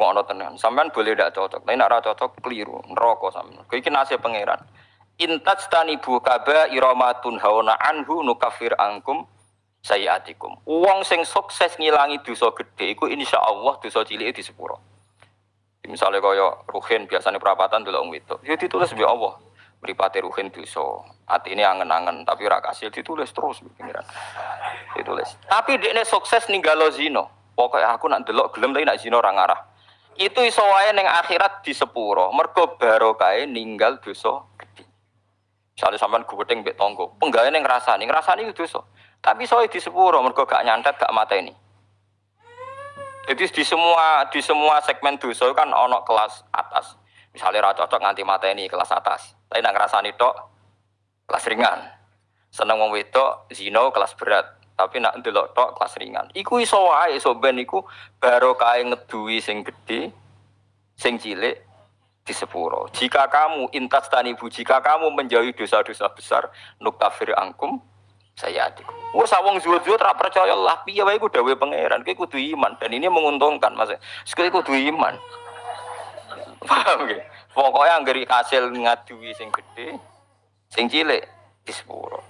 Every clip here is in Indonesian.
Rungokno tenan. Sampean boleh tidak cocok, tapi nek ora cocok keliru, neraka sampean. Kuwi iki nasib pangeran. Intat bu kaba iramatun hauna anhu nukafir angkum sayiatikum. Wong sing sukses ngilangi dosa gede iku insyaallah dosa cilik di sepuro. Misalnya kaya Ruhin biasanya perapatan dulu wong itu, ya ditulis bi Allah. Mripate Ruhin dosa. ini angen-angen tapi ora kasil ditulis terus pengiran. Ditulis. Tapi dekne sukses ninggalo zino. Pokoknya aku nak delok gelem tapi nak zino orang arah itu iso wae ning akhirat di sepuro. Mergo barokah ninggal dosa gede misalnya sampean guweting mbek tonggo penggawe ning ngrasani ngrasani itu dosa. Tapi soal di sepuro mergo gak nyantet gak mata ini jadi di semua di semua segmen dosa kan ono kelas atas. Misalnya ra cocok nganti mata ini kelas atas. Tapi nang ngrasani tok kelas ringan. Seneng wong wedok zino kelas berat tapi nak ndelok tok kelas ringan. Iku iso wae iso ben iku barokah ngeduwi sing gedhe, sing cilik di sepuro. Jika kamu intas tanibu, jika kamu menjauhi dosa-dosa besar, nuktafir angkum saya adik. Wah sawong zuhud-zuhud ra percaya lah, piye wae iku dawuh pangeran, kowe kudu iman dan ini menguntungkan Mas. Sekali kudu iman. Paham nggih? Pokoknya anggere hasil ngaduwi sing gede, sing cilik di sepuro.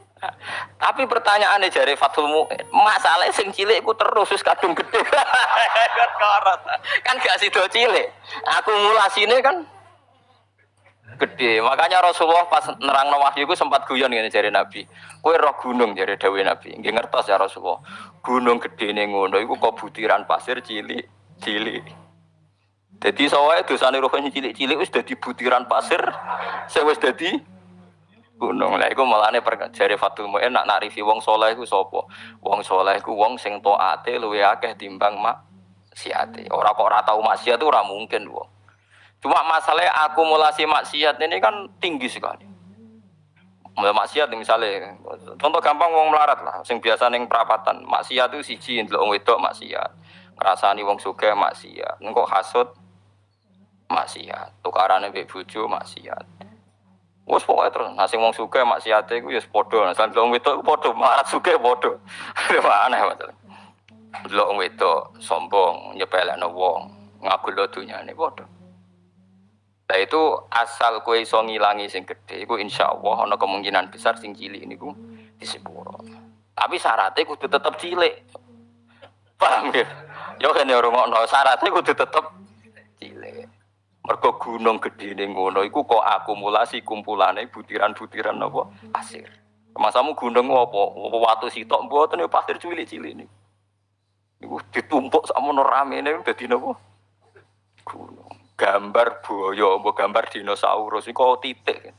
Tapi pertanyaannya jari Fatul Mu'in, masalah sing cilik iku terus wis kadung gede. kan gak sido cilik. ini kan gede. Makanya Rasulullah pas nerang wahyu iku sempat guyon ngene jari Nabi. Kowe roh gunung jari Dewi Nabi. Nggih ngertos ya Rasulullah. Gunung gede ning ngono iku kok butiran pasir cilik, cilik. Jadi soalnya dosane rohnya cilik-cilik wis dadi butiran pasir, sing wis dadi gunung. Lah iku malane jare Fatul Muin nak narifi wong saleh iku sapa? Wong saleh iku wong sing taate luwe akeh timbang mak siate. Ora kok ora tau maksiat ora mungkin wong. Cuma masalahnya akumulasi maksiat ini kan tinggi sekali. Maksiat misalnya, contoh gampang wong melarat lah, sing biasa neng perapatan. Maksiat itu siji ndelok wong wedok maksiat. Ngrasani wong sugih maksiat. Engko hasud maksiat. Tukarane mbek bojo maksiat. Wes pokoknya terus nasi wong suka maksiate iku ya padha. Nah, sampe wong wedok padha, marat suka padha. Aneh masalah. Delok wong wedok sombong, nyepelekno wong, ngaku lo dunyane padha. Nah itu asal kue iso ngilangi sing gede, iku insya Allah kemungkinan besar sing cilik niku disepuro. Tapi syaratnya kudu tetep cilik. Paham ya? Yo kene rungokno syaratnya kudu cilik. Mergo gunung gede ning ngono iku kok akumulasi kumpulane butiran-butiran napa pasir. Masamu gunung apa? Watu sitok mboten ya pasir cilik-cilik niku. Niku ditumpuk sakmono ramene dadi napa? Gunung. Gambar buaya apa gambar dinosaurus iku titik.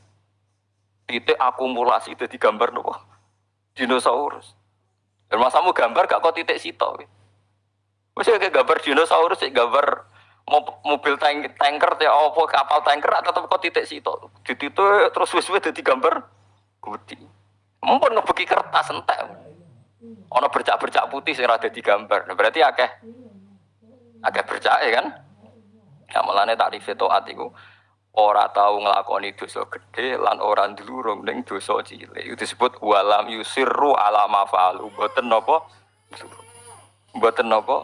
Titik akumulasi dadi gambar napa? Dinosaurus. Dan masamu gambar gak kok titik sitok. Wis kayak gambar dinosaurus, gambar mobil tank tanker ya apa kapal tanker tetap kok titik situ di situ terus wis wis jadi gambar gede. Mumpun ngebeki kertas entek. Ono bercak-bercak putih sing ada di gambar. Nah, berarti akeh akeh bercak ya kan? Ya melane takrif taat iku ora tahu nglakoni dosa gede lan ora ndlurung ning dosa cilik. Itu disebut walam yusirru ala mafalu. Mboten napa